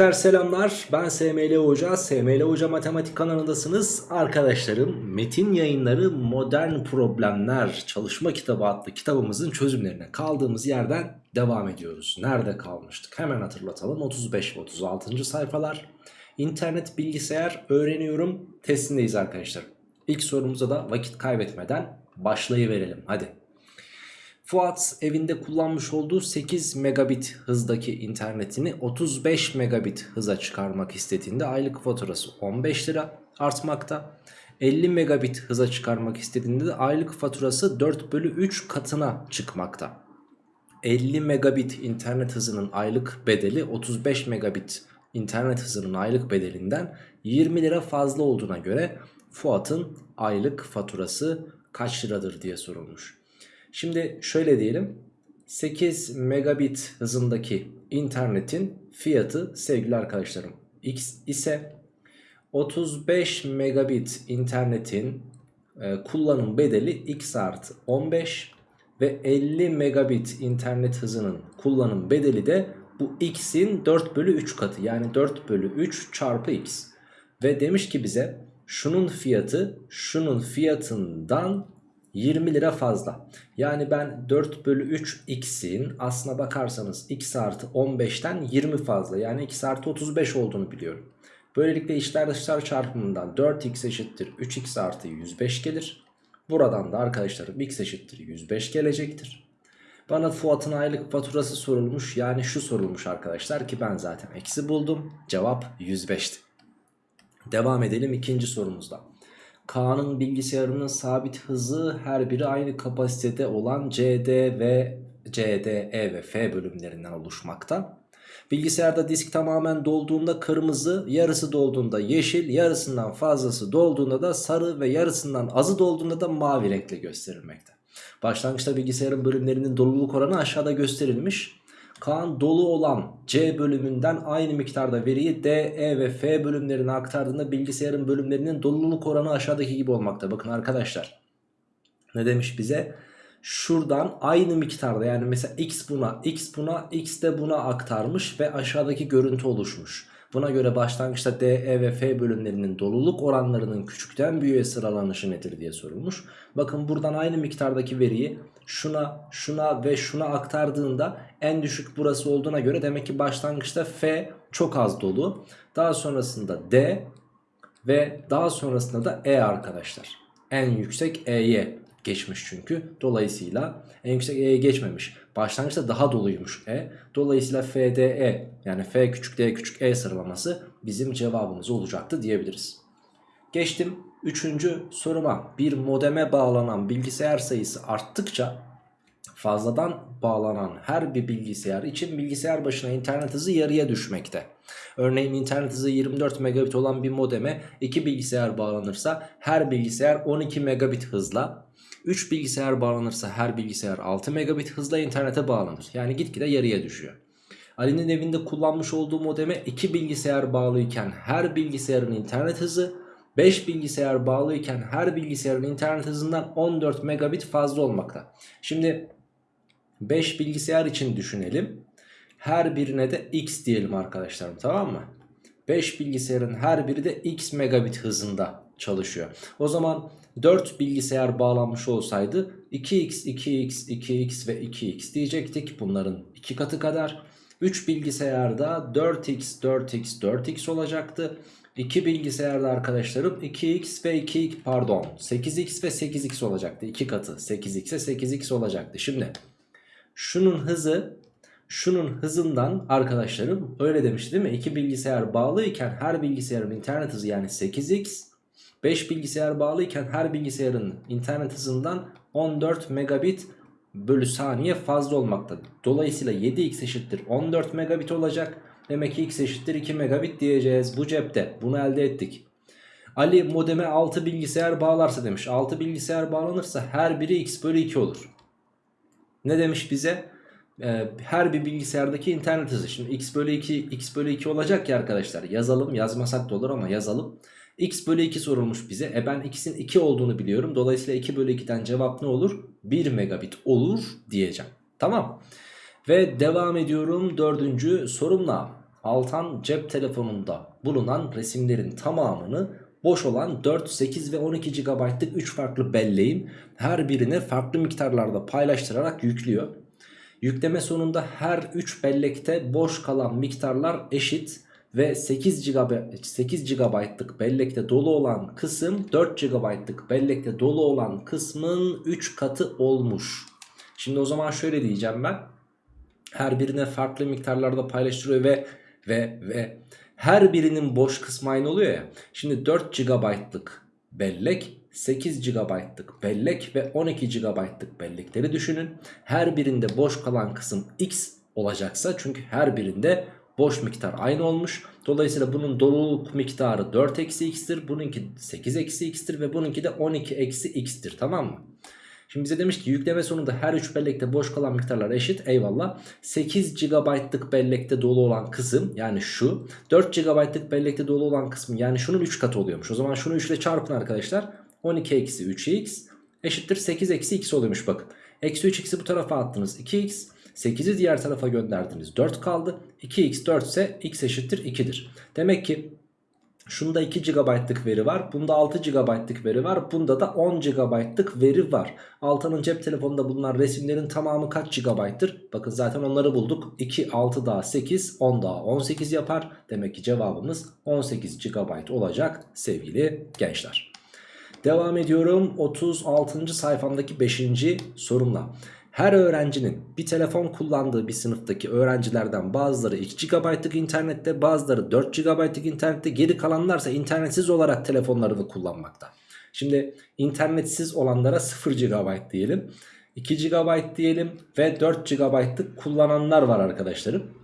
Gençler selamlar. Ben SML Hoca. SML Hoca Matematik kanalındasınız. Arkadaşlarım Metin Yayınları Modern Problemler Çalışma Kitabı adlı kitabımızın çözümlerine kaldığımız yerden devam ediyoruz. Nerede kalmıştık? Hemen hatırlatalım. 35 ve 36. sayfalar. İnternet bilgisayar öğreniyorum. Testindeyiz arkadaşlar. İlk sorumuza da vakit kaybetmeden başlayıverelim. Hadi Fuat evinde kullanmış olduğu 8 megabit hızdaki internetini 35 megabit hıza çıkarmak istediğinde aylık faturası 15 lira artmakta. 50 megabit hıza çıkarmak istediğinde de aylık faturası 4 bölü 3 katına çıkmakta. 50 megabit internet hızının aylık bedeli 35 megabit internet hızının aylık bedelinden 20 lira fazla olduğuna göre Fuat'ın aylık faturası kaç liradır diye sorulmuş. Şimdi şöyle diyelim. 8 megabit hızındaki internetin fiyatı sevgili arkadaşlarım x ise 35 megabit internetin e, kullanım bedeli x artı 15 ve 50 megabit internet hızının kullanım bedeli de bu x'in 4 bölü 3 katı yani 4 bölü 3 çarpı x. Ve demiş ki bize şunun fiyatı şunun fiyatından 20 lira fazla. Yani ben 4 bölü 3 x'in aslına bakarsanız x artı 15'ten 20 fazla. Yani x artı 35 olduğunu biliyorum. Böylelikle içler dışlar çarpımından 4x eşittir 3x artı 105 gelir. Buradan da arkadaşlarım x eşittir 105 gelecektir. Bana Fuat'ın aylık faturası sorulmuş. Yani şu sorulmuş arkadaşlar ki ben zaten eksi buldum. Cevap 105'ti. Devam edelim ikinci sorumuzda. K'nın bilgisayarının sabit hızı her biri aynı kapasitede olan CD ve CD, E ve F bölümlerinden oluşmakta. Bilgisayarda disk tamamen dolduğunda kırmızı, yarısı dolduğunda yeşil, yarısından fazlası dolduğunda da sarı ve yarısından azı dolduğunda da mavi renkle gösterilmekte. Başlangıçta bilgisayarın bölümlerinin doluluk oranı aşağıda gösterilmiş. Kaan dolu olan C bölümünden aynı miktarda veriyi D, E ve F bölümlerine aktardığında bilgisayarın bölümlerinin doluluk oranı aşağıdaki gibi olmakta. Bakın arkadaşlar ne demiş bize? Şuradan aynı miktarda yani mesela X buna, X buna, X de buna aktarmış ve aşağıdaki görüntü oluşmuş. Buna göre başlangıçta D, E ve F bölümlerinin doluluk oranlarının küçükten büyüğe sıralanışı nedir diye sorulmuş. Bakın buradan aynı miktardaki veriyi şuna, şuna ve şuna aktardığında en düşük burası olduğuna göre demek ki başlangıçta F çok az dolu. Daha sonrasında D ve daha sonrasında da E arkadaşlar. En yüksek E'ye geçmiş çünkü. Dolayısıyla en yüksek E'ye geçmemiş. Başlangıçta daha doluymuş E. Dolayısıyla FDE yani F küçük D küçük E sıralaması bizim cevabımız olacaktı diyebiliriz. Geçtim 3. soruma. Bir modeme bağlanan bilgisayar sayısı arttıkça fazladan bağlanan her bir bilgisayar için bilgisayar başına internet hızı yarıya düşmekte. Örneğin internet hızı 24 megabit olan bir modeme 2 bilgisayar bağlanırsa her bilgisayar 12 megabit hızla 3 bilgisayar bağlanırsa her bilgisayar 6 megabit hızla internete bağlanır. Yani gitgide yarıya düşüyor. Ali'nin evinde kullanmış olduğu modeme 2 bilgisayar bağlıyken her bilgisayarın internet hızı 5 bilgisayar bağlıyken her bilgisayarın internet hızından 14 megabit fazla olmakta. Şimdi 5 bilgisayar için düşünelim. Her birine de x diyelim arkadaşlarım tamam mı? 5 bilgisayarın her biri de x megabit hızında çalışıyor. O zaman 4 bilgisayar bağlanmış olsaydı 2x, 2x, 2x ve 2x diyecektik. Bunların 2 katı kadar. 3 bilgisayarda 4x, 4x, 4x olacaktı. 2 bilgisayarda arkadaşlarım 2x ve 2x pardon 8x ve 8x olacaktı. 2 katı 8x ve 8x olacaktı. Şimdi şunun hızı şunun hızından arkadaşlarım öyle demişti değil mi? 2 bilgisayar bağlıyken her bilgisayarın internet hızı yani 8x 5 bilgisayar bağlıyken her bilgisayarın internet hızından 14 megabit bölü saniye fazla olmakta. Dolayısıyla 7x eşittir 14 megabit olacak. Demek ki x eşittir 2 megabit diyeceğiz. Bu cepte bunu elde ettik. Ali modeme 6 bilgisayar bağlarsa demiş. 6 bilgisayar bağlanırsa her biri x bölü 2 olur. Ne demiş bize? Ee, her bir bilgisayardaki internet hızı. Şimdi x bölü 2 x bölü 2 olacak ya arkadaşlar. Yazalım yazmasak da olur ama yazalım. x bölü 2 sorulmuş bize. E ben x'in 2 olduğunu biliyorum. Dolayısıyla 2 bölü 2'den cevap ne olur? 1 megabit olur diyeceğim. Tamam. Ve devam ediyorum dördüncü sorumla. Altan cep telefonunda bulunan resimlerin tamamını boş olan 4, 8 ve 12 GB'lık 3 farklı belleğin her birine farklı miktarlarda paylaştırarak yüklüyor. Yükleme sonunda her 3 bellekte boş kalan miktarlar eşit ve 8 GB 8 GB'lık bellekte dolu olan kısım 4 GB'lık bellekte dolu olan kısmın 3 katı olmuş. Şimdi o zaman şöyle diyeceğim ben. Her birine farklı miktarlarda paylaştırıyor ve ve ve her birinin boş kısmı aynı oluyor ya. Şimdi 4 GB'lık bellek 8 GB'lık bellek ve 12 GB'lık bellekleri düşünün. Her birinde boş kalan kısım x olacaksa çünkü her birinde boş miktar aynı olmuş. Dolayısıyla bunun doluluk miktarı 4 eksi x'tir. Bununki 8 eksi x'tir ve bununki de 12 eksi x'tir tamam mı? Şimdi bize demiş ki yükleme sonunda her 3 bellekte boş kalan miktarlar eşit eyvallah. 8 GB'lık bellekte dolu olan kısım yani şu 4 GB'lık bellekte dolu olan kısım yani şunun 3 katı oluyormuş. O zaman şunu 3 ile çarpın arkadaşlar. 12 eksi 3x eşittir 8 eksi x oluyormuş bakın. Eksi 3x'i bu tarafa attınız 2x. 8'i diğer tarafa gönderdiniz 4 kaldı. 2x 4 ise x eşittir 2'dir. Demek ki Şunda 2 GB'lık veri var. Bunda 6 GB'lık veri var. Bunda da 10 GB'lık veri var. Altan'ın cep telefonunda bulunan resimlerin tamamı kaç GB'tır? Bakın zaten onları bulduk. 2, 6 daha 8, 10 daha 18 yapar. Demek ki cevabımız 18 GB olacak sevgili gençler. Devam ediyorum 36. sayfamdaki 5. sorumla. Her öğrencinin bir telefon kullandığı bir sınıftaki öğrencilerden bazıları 2 GB'lık internette bazıları 4 GB'lık internette geri kalanlarsa internetsiz olarak telefonlarını kullanmakta. Şimdi internetsiz olanlara 0 GB diyelim 2 GB diyelim ve 4 GB'lık kullananlar var arkadaşlarım.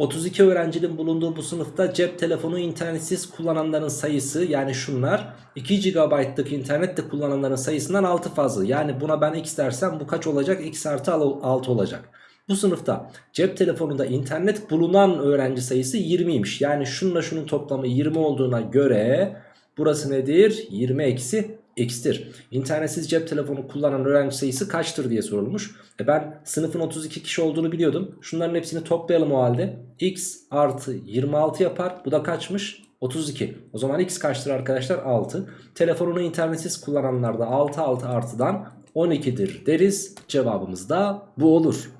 32 öğrencinin bulunduğu bu sınıfta cep telefonu internetsiz kullananların sayısı yani şunlar 2 GB'lık internette kullananların sayısından 6 fazla. Yani buna ben x dersem bu kaç olacak? x artı 6 olacak. Bu sınıfta cep telefonunda internet bulunan öğrenci sayısı 20'ymiş. Yani şununla şunun toplamı 20 olduğuna göre burası nedir? 20 eksi x'tir. İnternetsiz cep telefonu kullanan öğrenci sayısı kaçtır diye sorulmuş. E ben sınıfın 32 kişi olduğunu biliyordum. Şunların hepsini toplayalım o halde. x artı 26 yapar. Bu da kaçmış? 32. O zaman x kaçtır arkadaşlar? 6. Telefonunu internetsiz kullananlar da 6 6 artıdan 12'dir deriz. Cevabımız da bu olur.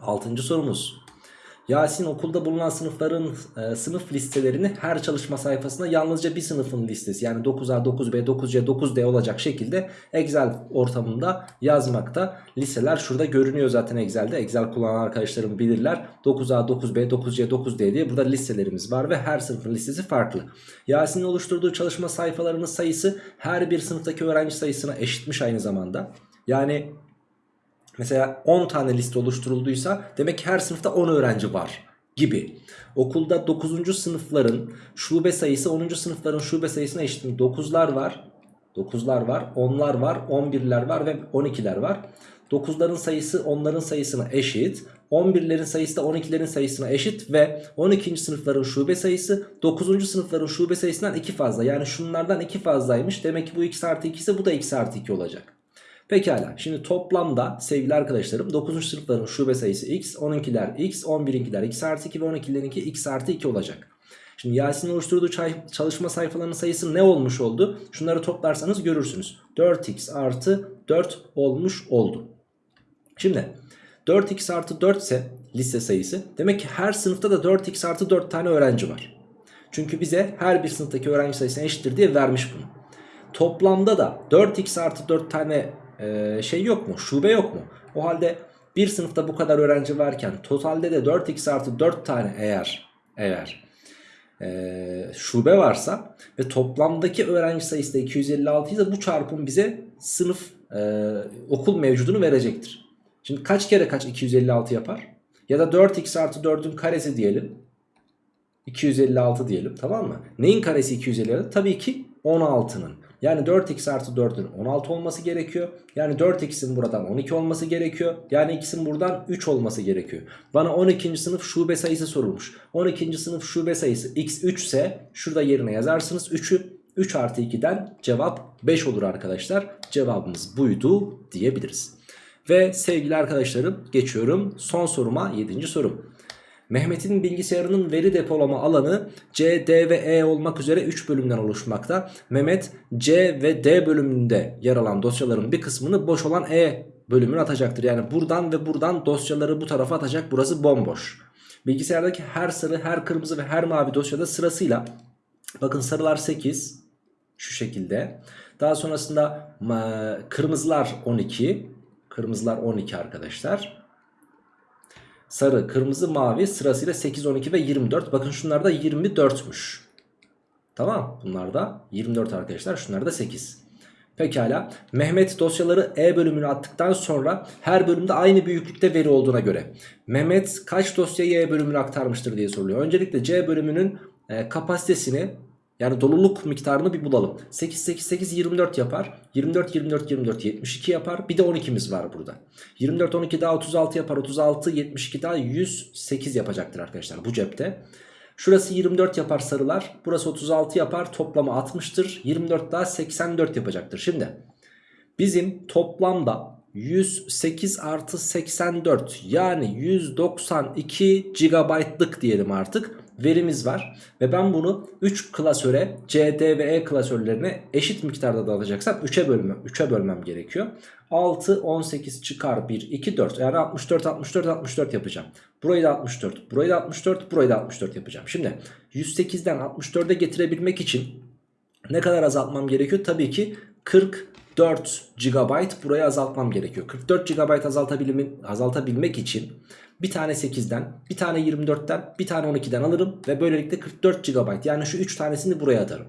6. sorumuz. Yasin okulda bulunan sınıfların e, sınıf listelerini her çalışma sayfasında yalnızca bir sınıfın listesi yani 9A, 9B, 9C, 9D olacak şekilde Excel ortamında yazmakta. Listeler şurada görünüyor zaten Excel'de. Excel kullanan arkadaşlarım bilirler. 9A, 9B, 9C, 9D diye burada listelerimiz var ve her sınıfın listesi farklı. Yasin'in oluşturduğu çalışma sayfalarının sayısı her bir sınıftaki öğrenci sayısına eşitmiş aynı zamanda. Yani Mesela 10 tane liste oluşturulduysa demek ki her sınıfta 10 öğrenci var gibi. Okulda 9. sınıfların şube sayısı 10. sınıfların şube sayısına eşit mi? 9'lar var. 9'lar var, 10'lar var, 11'ler var ve 12'ler var. 9'ların sayısı 10'ların sayısına eşit. 11'lerin sayısı da 12'lerin sayısına eşit ve 12. sınıfların şube sayısı 9. sınıfların şube sayısından 2 fazla. Yani şunlardan 2 fazlaymış. Demek ki bu x artı 2 ise bu da x artı 2 olacak. Pekala şimdi toplamda sevgili arkadaşlarım 9. sınıfların şube sayısı x, 10'inkiler x, 11'inkiler x artı 2 ve 12'lerinki x artı 2 olacak. Şimdi Yasin'in oluşturduğu çalışma sayfalarının sayısı ne olmuş oldu? Şunları toplarsanız görürsünüz. 4x artı 4 olmuş oldu. Şimdi 4x artı 4 ise liste sayısı demek ki her sınıfta da 4x artı 4 tane öğrenci var. Çünkü bize her bir sınıftaki öğrenci sayısına eşittir diye vermiş bunu. Toplamda da 4x artı 4 tane e, şey yok mu? Şube yok mu? O halde bir sınıfta bu kadar öğrenci varken totalde de 4x artı 4 tane eğer eğer e, şube varsa ve toplamdaki öğrenci sayısı da 256 ise bu çarpım bize sınıf e, okul mevcudunu verecektir. Şimdi kaç kere kaç 256 yapar? Ya da 4x artı 4'ün karesi diyelim. 256 diyelim tamam mı? Neyin karesi 256? Tabii ki 16'nın. Yani 4x artı 4'ün 16 olması gerekiyor. Yani 4x'in buradan 12 olması gerekiyor. Yani x'in buradan 3 olması gerekiyor. Bana 12. sınıf şube sayısı sorulmuş. 12. sınıf şube sayısı x3 ise şurada yerine yazarsınız 3'ü. 3 artı 2'den cevap 5 olur arkadaşlar. Cevabımız buydu diyebiliriz. Ve sevgili arkadaşlarım geçiyorum son soruma 7. sorum. Mehmet'in bilgisayarının veri depolama alanı C, D ve E olmak üzere 3 bölümden oluşmakta. Mehmet C ve D bölümünde yer alan dosyaların bir kısmını boş olan E bölümüne atacaktır. Yani buradan ve buradan dosyaları bu tarafa atacak. Burası bomboş. Bilgisayardaki her sarı, her kırmızı ve her mavi dosyada sırasıyla bakın sarılar 8 şu şekilde. Daha sonrasında kırmızılar 12. Kırmızılar 12 arkadaşlar. Sarı, kırmızı, mavi sırasıyla 8, 12 ve 24. Bakın şunlar da 24'müş. Tamam bunlar da 24 arkadaşlar. Şunlar da 8. Pekala. Mehmet dosyaları E bölümüne attıktan sonra her bölümde aynı büyüklükte veri olduğuna göre Mehmet kaç dosyayı E bölümüne aktarmıştır diye soruluyor. Öncelikle C bölümünün e, kapasitesini yani doluluk miktarını bir bulalım. 8 8 8 24 yapar. 24 24 24 72 yapar. Bir de 12'miz var burada. 24 12 daha 36 yapar. 36 72 daha 108 yapacaktır arkadaşlar bu cepte. Şurası 24 yapar sarılar. Burası 36 yapar. Toplamı 60'tır. 24 daha 84 yapacaktır. Şimdi bizim toplamda 108 artı 84 yani 192 GB'lık diyelim artık verimiz var. Ve ben bunu 3 klasöre C, D ve E klasörlerine eşit miktarda dağıtacaksam 3'e bölmem, 3'e bölmem gerekiyor. 6, 18 çıkar 1, 2, 4 yani 64, 64, 64 yapacağım. Burayı da 64, burayı da 64, burayı da 64 yapacağım. Şimdi 108'den 64'e getirebilmek için ne kadar azaltmam gerekiyor? Tabii ki 44 GB buraya azaltmam gerekiyor. 44 GB azaltabilmek için bir tane 8'den, bir tane 24'ten, bir tane 12'den alırım ve böylelikle 44 GB yani şu 3 tanesini buraya atarım.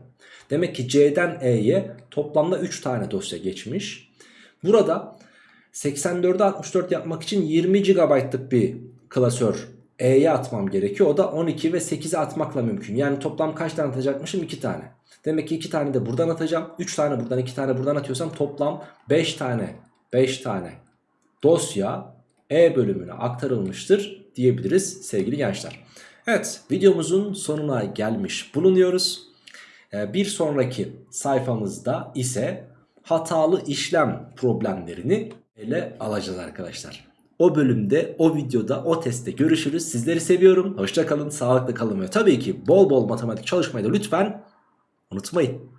Demek ki C'den E'ye toplamda 3 tane dosya geçmiş. Burada 84'e 64 yapmak için 20 GB'lık bir klasör E'ye atmam gerekiyor. O da 12 ve 8'e atmakla mümkün. Yani toplam kaç tane atacakmışım? 2 tane. Demek ki 2 tane de buradan atacağım. 3 tane buradan 2 tane buradan atıyorsam toplam 5 tane 5 tane dosya E bölümüne aktarılmıştır diyebiliriz sevgili gençler. Evet videomuzun sonuna gelmiş bulunuyoruz. Ee, Bir sonraki sayfamızda ise hatalı işlem problemlerini ele alacağız arkadaşlar. O bölümde, o videoda, o testte görüşürüz. Sizleri seviyorum. Hoşça kalın, sağlıklı kalın ve tabii ki bol bol matematik çalışmayı da lütfen unutmayın.